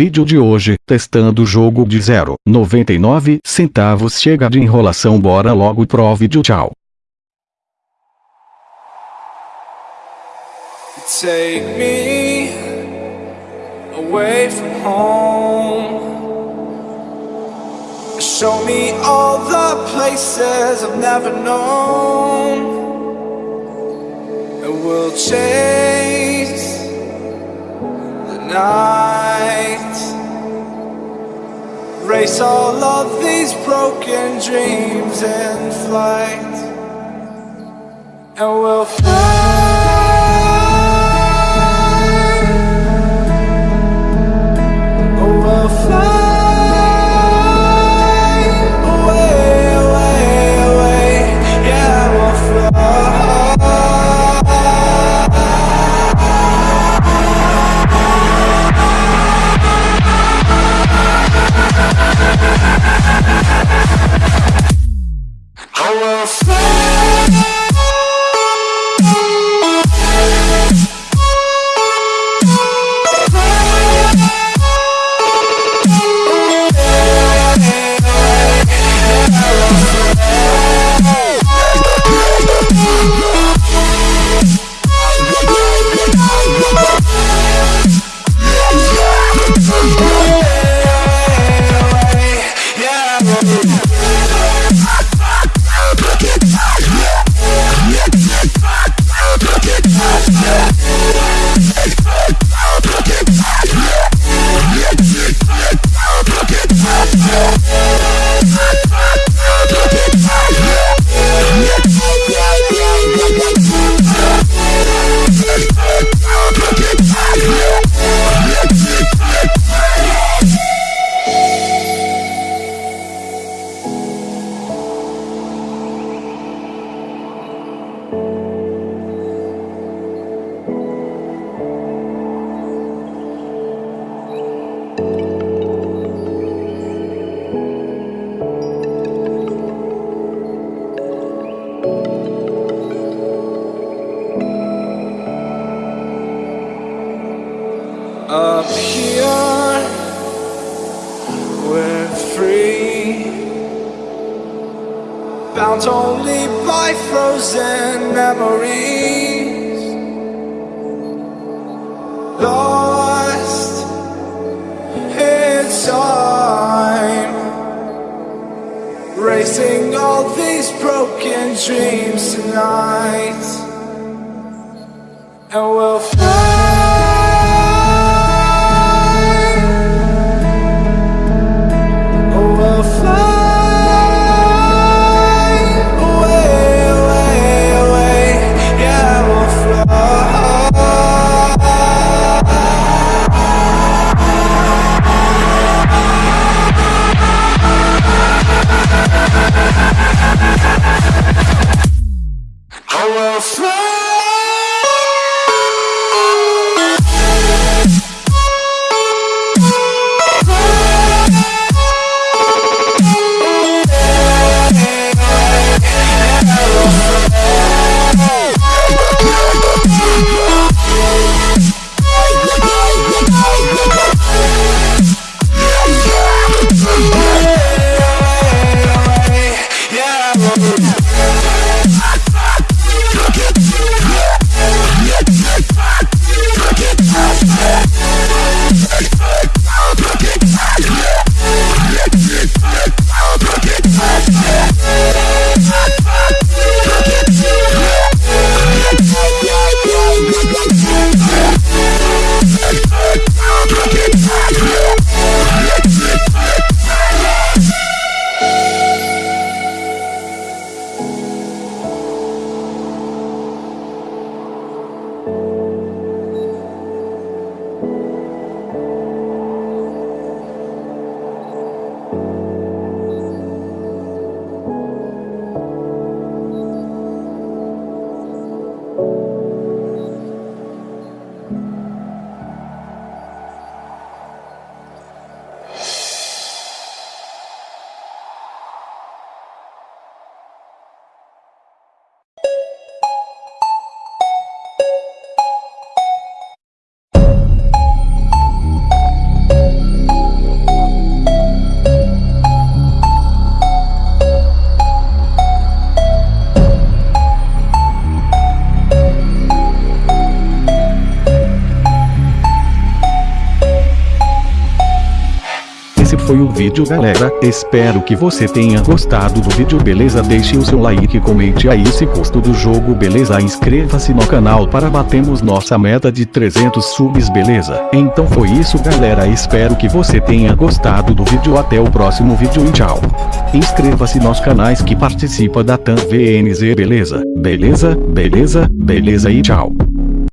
vídeo de hoje, testando o jogo de 0,99 centavos chega de enrolação bora logo pro vídeo tchau. Take me away from home Show me all the places I've never known And we'll chase the night All of these broken dreams in flight And we'll fly Up here, we're free. Bound only by frozen memories. Lost in time. Racing all these broken dreams tonight. And we'll vídeo galera, espero que você tenha gostado do vídeo beleza? Deixe o seu like comente aí se gostou do jogo beleza? Inscreva-se no canal para batermos nossa meta de 300 subs beleza, então foi isso galera. Espero que você tenha gostado do vídeo. Até o próximo vídeo e tchau. Inscreva-se nos canais que participa da TAM VNZ beleza, beleza, beleza, beleza e tchau.